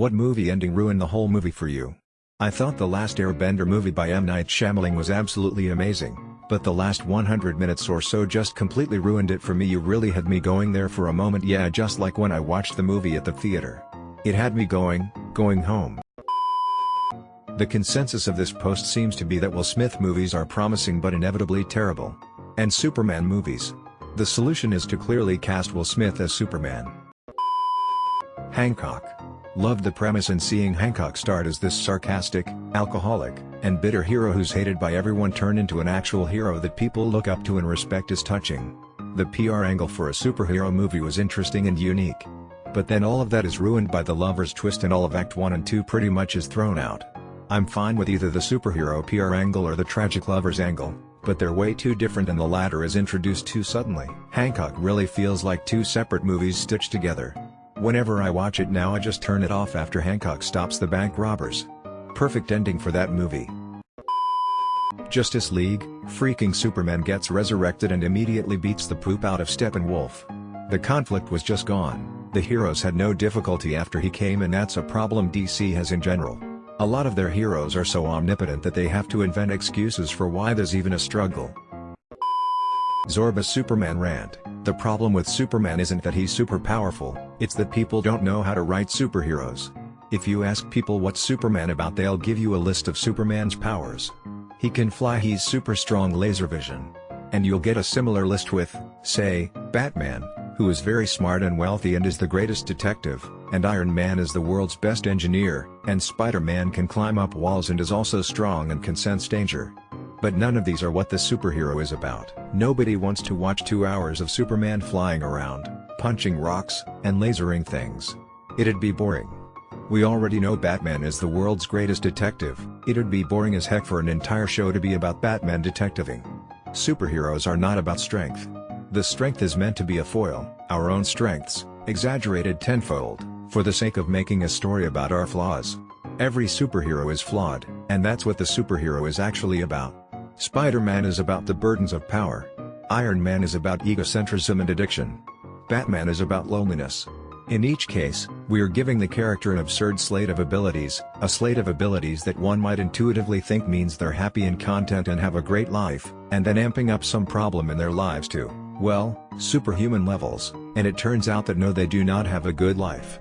What movie ending ruined the whole movie for you? I thought the last Airbender movie by M. Night Shyamalan was absolutely amazing, but the last 100 minutes or so just completely ruined it for me you really had me going there for a moment yeah just like when I watched the movie at the theater. It had me going, going home. The consensus of this post seems to be that Will Smith movies are promising but inevitably terrible. And Superman movies. The solution is to clearly cast Will Smith as Superman. Hancock. Loved the premise and seeing Hancock start as this sarcastic, alcoholic, and bitter hero who's hated by everyone turn into an actual hero that people look up to and respect is touching. The PR angle for a superhero movie was interesting and unique. But then all of that is ruined by the lover's twist and all of Act 1 and 2 pretty much is thrown out. I'm fine with either the superhero PR angle or the tragic lover's angle, but they're way too different and the latter is introduced too suddenly. Hancock really feels like two separate movies stitched together. Whenever I watch it now I just turn it off after Hancock stops the bank robbers. Perfect ending for that movie. Justice League, freaking Superman gets resurrected and immediately beats the poop out of Steppenwolf. The conflict was just gone, the heroes had no difficulty after he came and that's a problem DC has in general. A lot of their heroes are so omnipotent that they have to invent excuses for why there's even a struggle. Zorba Superman rant, the problem with Superman isn't that he's super powerful, it's that people don't know how to write superheroes. If you ask people what's Superman about they'll give you a list of Superman's powers. He can fly he's super strong laser vision. And you'll get a similar list with, say, Batman, who is very smart and wealthy and is the greatest detective, and Iron Man is the world's best engineer, and Spider-Man can climb up walls and is also strong and can sense danger. But none of these are what the superhero is about. Nobody wants to watch two hours of Superman flying around, punching rocks, and lasering things. It'd be boring. We already know Batman is the world's greatest detective, it'd be boring as heck for an entire show to be about Batman detectiving. Superheroes are not about strength. The strength is meant to be a foil, our own strengths, exaggerated tenfold, for the sake of making a story about our flaws. Every superhero is flawed, and that's what the superhero is actually about. Spider-Man is about the burdens of power. Iron Man is about egocentrism and addiction. Batman is about loneliness. In each case, we are giving the character an absurd slate of abilities, a slate of abilities that one might intuitively think means they're happy and content and have a great life, and then amping up some problem in their lives to, well, superhuman levels, and it turns out that no they do not have a good life.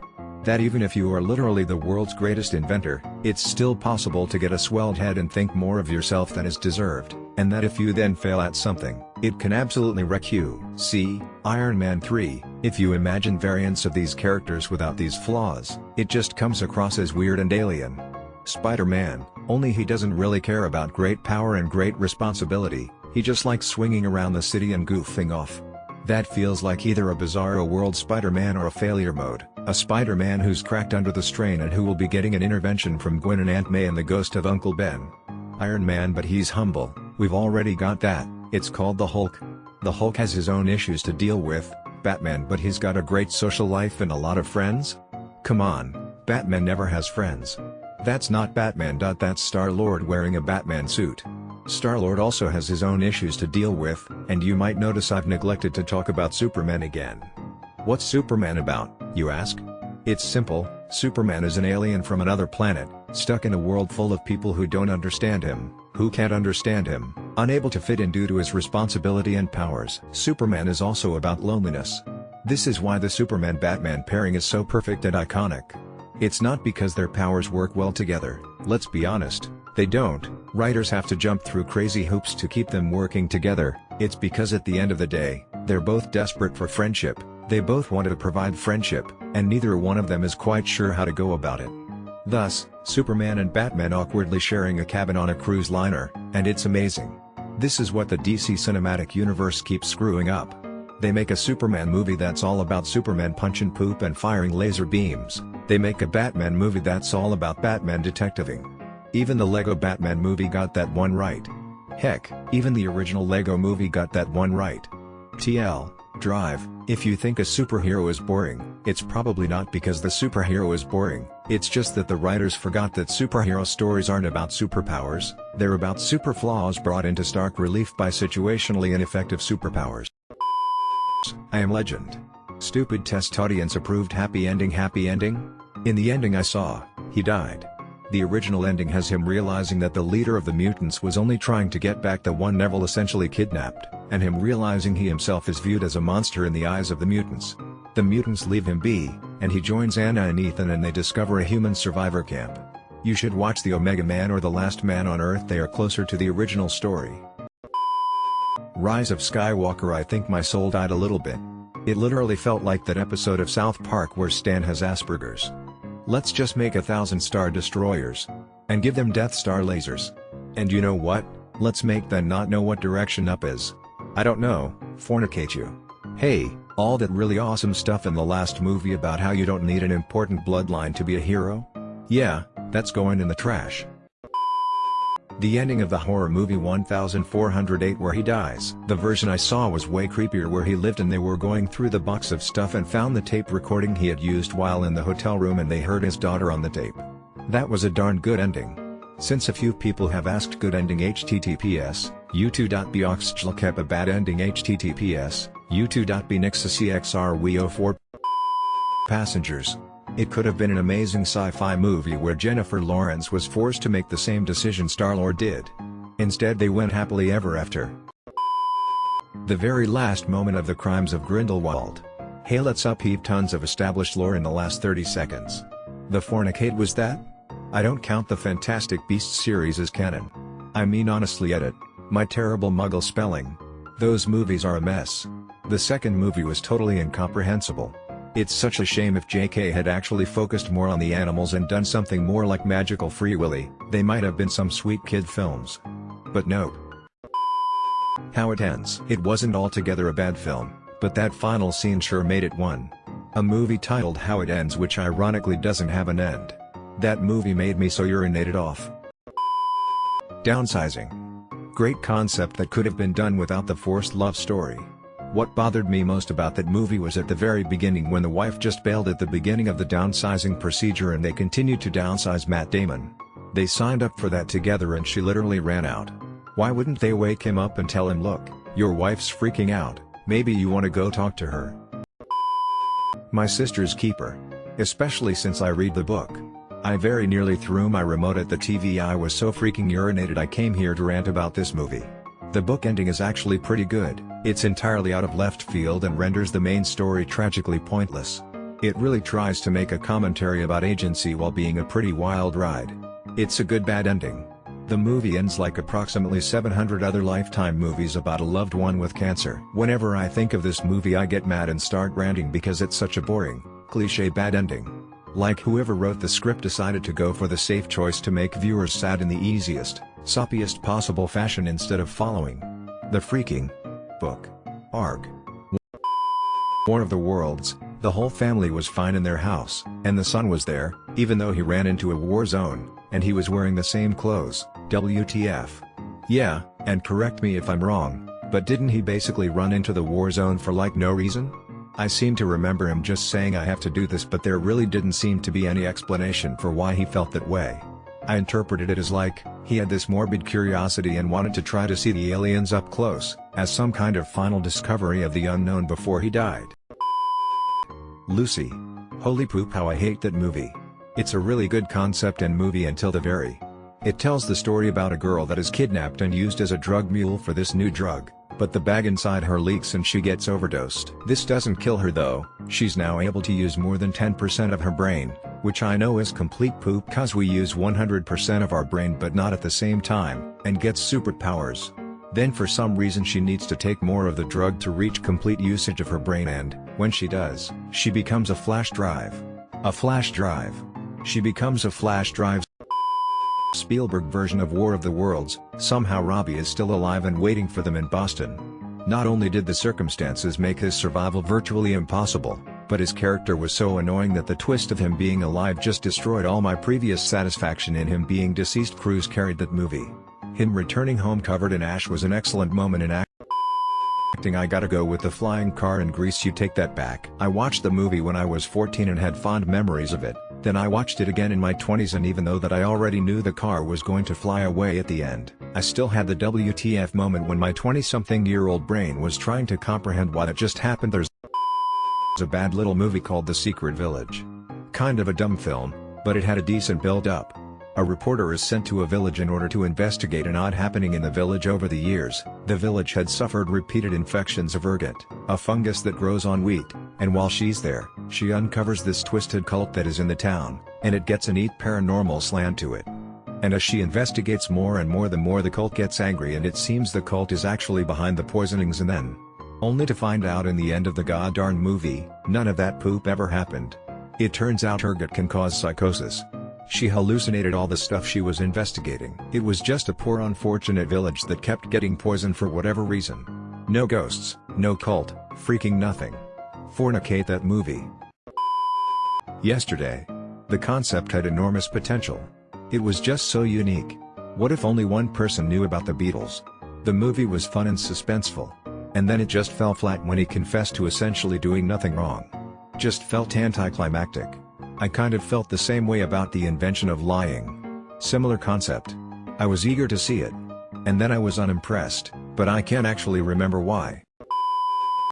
That even if you are literally the world's greatest inventor, it's still possible to get a swelled head and think more of yourself than is deserved, and that if you then fail at something, it can absolutely wreck you. See, Iron Man 3, if you imagine variants of these characters without these flaws, it just comes across as weird and alien. Spider-Man, only he doesn't really care about great power and great responsibility, he just likes swinging around the city and goofing off. That feels like either a bizarro world Spider-Man or a failure mode, a Spider-Man who's cracked under the strain and who will be getting an intervention from Gwen and Aunt May and the ghost of Uncle Ben. Iron Man but he's humble, we've already got that, it's called the Hulk. The Hulk has his own issues to deal with, Batman but he's got a great social life and a lot of friends? Come on, Batman never has friends. That's not Batman. That's Star-Lord wearing a Batman suit. Star-Lord also has his own issues to deal with, and you might notice I've neglected to talk about Superman again. What's Superman about, you ask? It's simple, Superman is an alien from another planet, stuck in a world full of people who don't understand him, who can't understand him, unable to fit in due to his responsibility and powers. Superman is also about loneliness. This is why the Superman-Batman pairing is so perfect and iconic. It's not because their powers work well together, let's be honest, they don't, writers have to jump through crazy hoops to keep them working together, it's because at the end of the day, they're both desperate for friendship, they both want to provide friendship, and neither one of them is quite sure how to go about it. Thus, Superman and Batman awkwardly sharing a cabin on a cruise liner, and it's amazing. This is what the DC Cinematic Universe keeps screwing up. They make a Superman movie that's all about Superman punching poop and firing laser beams, they make a Batman movie that's all about Batman detectiving. Even the LEGO Batman movie got that one right. Heck, even the original LEGO movie got that one right. TL, Drive, if you think a superhero is boring, it's probably not because the superhero is boring, it's just that the writers forgot that superhero stories aren't about superpowers, they're about super flaws brought into stark relief by situationally ineffective superpowers. I am Legend. Stupid test audience approved happy ending happy ending? In the ending I saw, he died. The original ending has him realizing that the leader of the mutants was only trying to get back the one Neville essentially kidnapped, and him realizing he himself is viewed as a monster in the eyes of the mutants. The mutants leave him be, and he joins Anna and Ethan and they discover a human survivor camp. You should watch The Omega Man or The Last Man on Earth they are closer to the original story. Rise of Skywalker I think my soul died a little bit. It literally felt like that episode of South Park where Stan has Asperger's. Let's just make a thousand star destroyers. And give them Death Star lasers. And you know what? Let's make them not know what direction up is. I don't know, fornicate you. Hey, all that really awesome stuff in the last movie about how you don't need an important bloodline to be a hero? Yeah, that's going in the trash. The ending of the horror movie 1408 where he dies. The version I saw was way creepier where he lived and they were going through the box of stuff and found the tape recording he had used while in the hotel room and they heard his daughter on the tape. That was a darn good ending. Since a few people have asked good ending https, youtu.be kept a bad ending https, youtu.be nixacxr 04 passengers. It could have been an amazing sci-fi movie where Jennifer Lawrence was forced to make the same decision Star-Lord did. Instead they went happily ever after. The very last moment of the crimes of Grindelwald. Hey let's upheave tons of established lore in the last 30 seconds. The fornicate was that? I don't count the Fantastic Beasts series as canon. I mean honestly edit. My terrible muggle spelling. Those movies are a mess. The second movie was totally incomprehensible. It's such a shame if JK had actually focused more on the animals and done something more like Magical Free Willy, they might have been some sweet kid films. But nope. How it ends. It wasn't altogether a bad film, but that final scene sure made it one. A movie titled How It Ends which ironically doesn't have an end. That movie made me so urinated off. Downsizing. Great concept that could have been done without the forced love story. What bothered me most about that movie was at the very beginning when the wife just bailed at the beginning of the downsizing procedure and they continued to downsize Matt Damon. They signed up for that together and she literally ran out. Why wouldn't they wake him up and tell him look, your wife's freaking out, maybe you wanna go talk to her. My sister's keeper. Especially since I read the book. I very nearly threw my remote at the TV I was so freaking urinated I came here to rant about this movie. The book ending is actually pretty good, it's entirely out of left field and renders the main story tragically pointless. It really tries to make a commentary about agency while being a pretty wild ride. It's a good bad ending. The movie ends like approximately 700 other Lifetime movies about a loved one with cancer. Whenever I think of this movie I get mad and start ranting because it's such a boring, cliche bad ending. Like whoever wrote the script decided to go for the safe choice to make viewers sad in the easiest, soppiest possible fashion instead of following the freaking book. Arg. War of the Worlds, the whole family was fine in their house, and the son was there, even though he ran into a war zone, and he was wearing the same clothes, WTF. Yeah, and correct me if I'm wrong, but didn't he basically run into the war zone for like no reason? I seem to remember him just saying I have to do this but there really didn't seem to be any explanation for why he felt that way. I interpreted it as like, he had this morbid curiosity and wanted to try to see the aliens up close, as some kind of final discovery of the unknown before he died. Lucy. Holy poop how I hate that movie. It's a really good concept and movie until the very. It tells the story about a girl that is kidnapped and used as a drug mule for this new drug but the bag inside her leaks and she gets overdosed. This doesn't kill her though, she's now able to use more than 10% of her brain, which I know is complete poop cause we use 100% of our brain but not at the same time, and gets superpowers. Then for some reason she needs to take more of the drug to reach complete usage of her brain and, when she does, she becomes a flash drive. A flash drive. She becomes a flash drive Spielberg version of War of the Worlds, somehow Robbie is still alive and waiting for them in Boston. Not only did the circumstances make his survival virtually impossible, but his character was so annoying that the twist of him being alive just destroyed all my previous satisfaction in him being deceased Cruise carried that movie. Him returning home covered in ash was an excellent moment in acting I gotta go with the flying car in Grease you take that back. I watched the movie when I was 14 and had fond memories of it, then I watched it again in my 20s and even though that I already knew the car was going to fly away at the end, I still had the WTF moment when my 20-something year old brain was trying to comprehend what had just happened there's a bad little movie called The Secret Village. kind of a dumb film, but it had a decent build-up. A reporter is sent to a village in order to investigate an odd happening in the village over the years. The village had suffered repeated infections of ergot, a fungus that grows on wheat, and while she's there, she uncovers this twisted cult that is in the town, and it gets a neat paranormal slant to it. And as she investigates more and more the more the cult gets angry and it seems the cult is actually behind the poisonings and then, only to find out in the end of the goddarn movie, none of that poop ever happened. It turns out ergot can cause psychosis. She hallucinated all the stuff she was investigating. It was just a poor unfortunate village that kept getting poisoned for whatever reason. No ghosts, no cult, freaking nothing. Fornicate that movie. Yesterday. The concept had enormous potential. It was just so unique. What if only one person knew about the Beatles? The movie was fun and suspenseful. And then it just fell flat when he confessed to essentially doing nothing wrong. Just felt anticlimactic. I kind of felt the same way about the invention of lying. Similar concept. I was eager to see it. And then I was unimpressed, but I can't actually remember why.